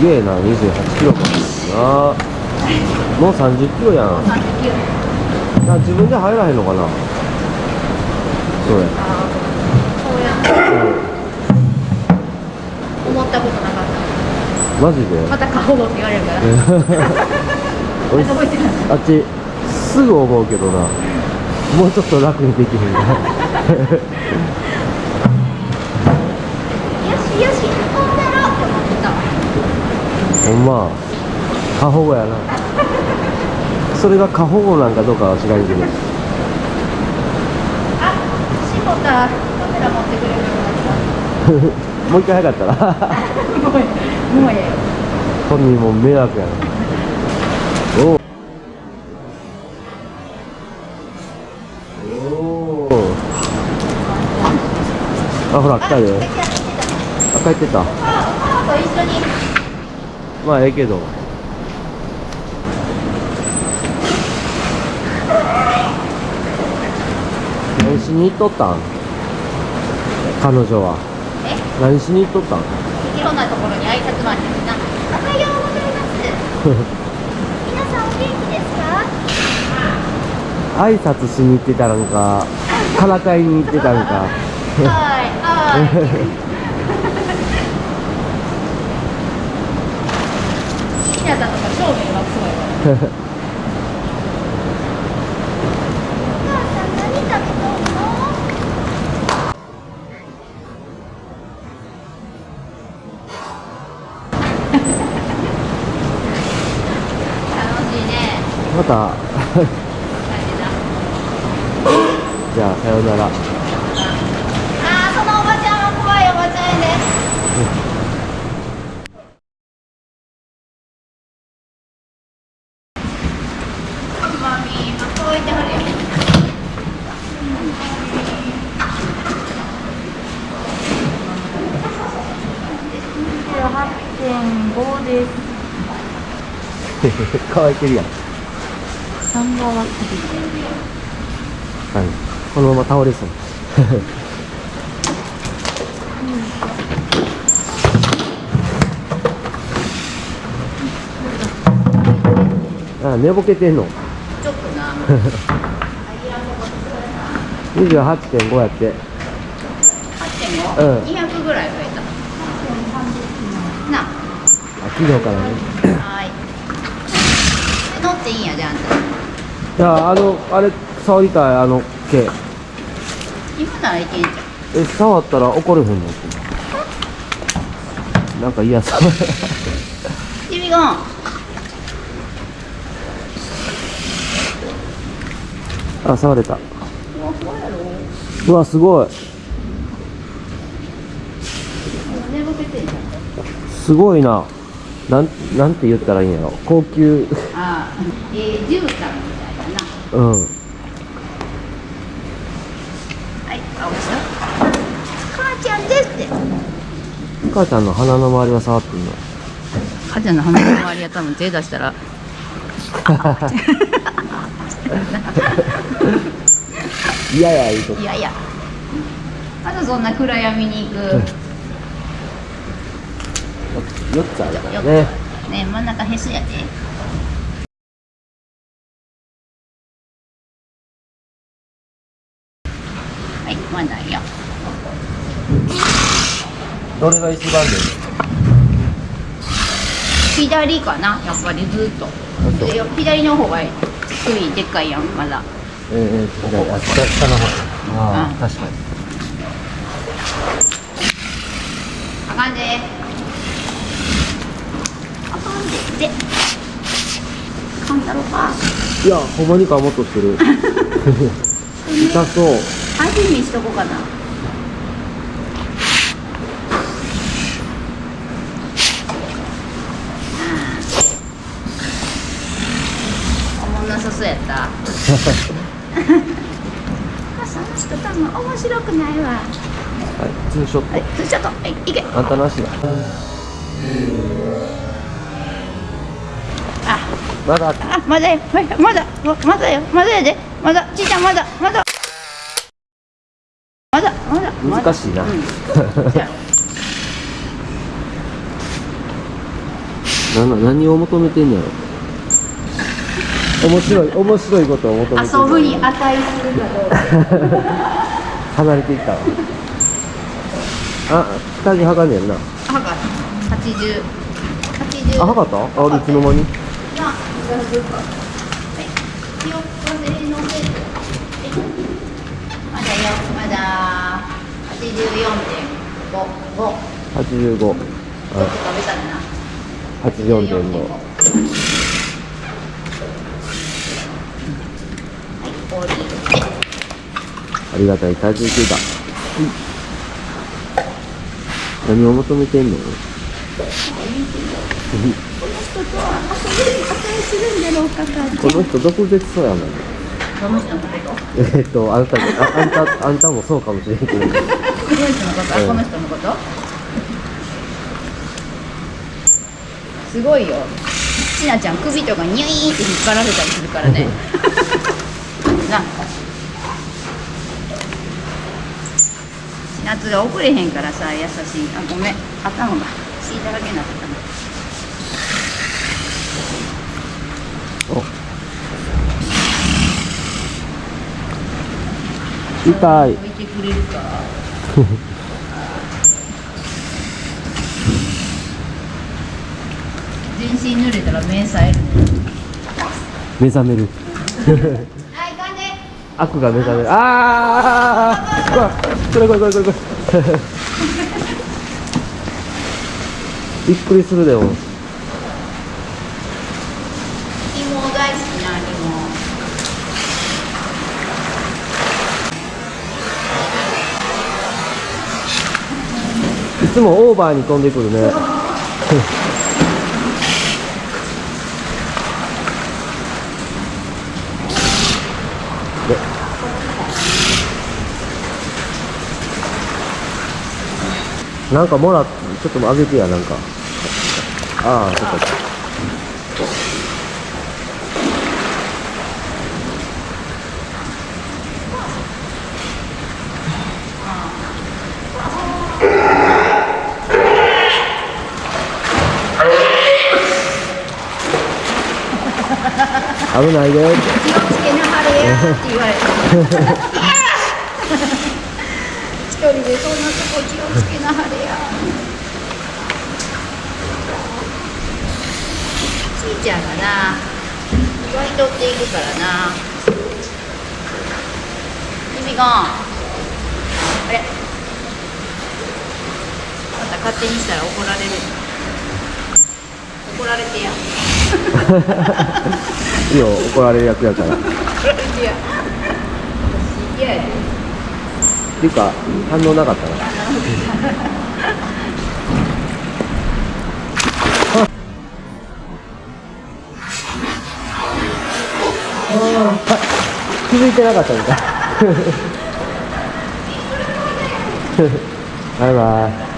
すげえな28キロか。なもう30キロやん。あ自分で入らへんのかな。それそうや。思ったことなかった。マジで？またって言われるから。あっちすぐ思うけどな。もうちょっと楽にできへんかほんま過保護やな。それが過保護なんかどうかは知らんけど。あ絞ったカメラ持ってくれるようにな。っもう一回早かったら。たもうええもうええよ本人も迷惑やな。おう。おーあほら来たで。あ帰ってた。と一緒にまあええけど。何しに行っとったん？彼女は。え？何しに行っとったん？いろんなところに挨拶回りなおはようございます皆さんお元気ですか挨拶しに行ってたんかからかいに行ってたんか。はいはい 皆さんとか正面がすごいからお母さん何食べとんの楽しいね。また。大変だじゃあさようならあーそのおばちゃんは怖いおばちゃんやでマミー、あ、こういてはるよ。28.5です。乾いてるやん三側切はいこのまま倒れそう あ寝ぼけてんの？り。ちょっとな。28.5やって8.5、うん200ぐらい増えた。なあ昨日からねあ。はーい。いいんやで、あんた。いやあのあれ触りたいあの毛今ならいけんじゃん。え触ったら怒れへんの？なんか嫌そう指が。あ触れたうわ、すごい。すごいななんなんて言ったらいいんやろ？高級ああ、えー、絨毯みたいだな。うんはい、青木さん。母ちゃんですって。母ちゃんの鼻の周りは触っていいの？母ちゃんの鼻の周りは多分手出したら。いやいやいいとこいやいや。まだそんな暗闇に行く。4つあるからよねく。ね、真ん中へすやで。はい、まだよ。どれが一番で左かな、やっぱりずっと。左の方が低い、でっかいやん、まだ。えー、えー、左あ下下の方ああ、うん確かにあかんで。あかんで。で。かんだろか。いやほんまにかもっとしてる 痛そう味見しとこうかな。おもんなさそうやった。その人多分面白くないわ。はいツーショット、はい、ちょっと、はい、いけ。あんたなしだあ、まだあ、まだよ、まだ、まだ、まだよ、まだやで、まだ、ちいちゃん、まだ、まだ。まだ、まだ、難しいな。うん。なな何を求めてんのやろ。面白い面白いことを求めて遊ぶに値するかどうか。離れていったわ。あ下着はかんねんな。あはか80 80あはかった？あいつの間に？まあ、はい。まだよ、まだ八十四点五。五。85ちょっと食べたんだな。84.5はい、ありがたい体重計だ何を求めてんのこの人毒舌そうやもん。えーっとあんたもああんたあんたもそうかもしれんけどこの人のこと、あ、この人のこと。すごいよ。ちなちゃん首とかニュイーって引っ張られたりするからね。な。夏が遅れへんからさ、優しい。あ、ごめん。頭が血だらけになってたね。痛い置いてくれるか。全身濡れたら目さえる。目覚めるはい、かんで。悪が目覚めるああこれこれこれこれこれびっくりするでも芋大好きな芋。いつもオーバーに飛んでくるね。でなんかもらっちょっとあげてやなんか。ああそっか。危ないで気をつけなはれやって言われて。一人でそんなとこ気をつけなはれや。ちいちゃんがな、祝い取っていくからな。君が、あれ。また勝手にしたら怒られる。怒られてや。いいよ怒られる役やからっ怒られてや。嫌やで。ていうか反応なかったな 気づいてなかったみたい バイバイ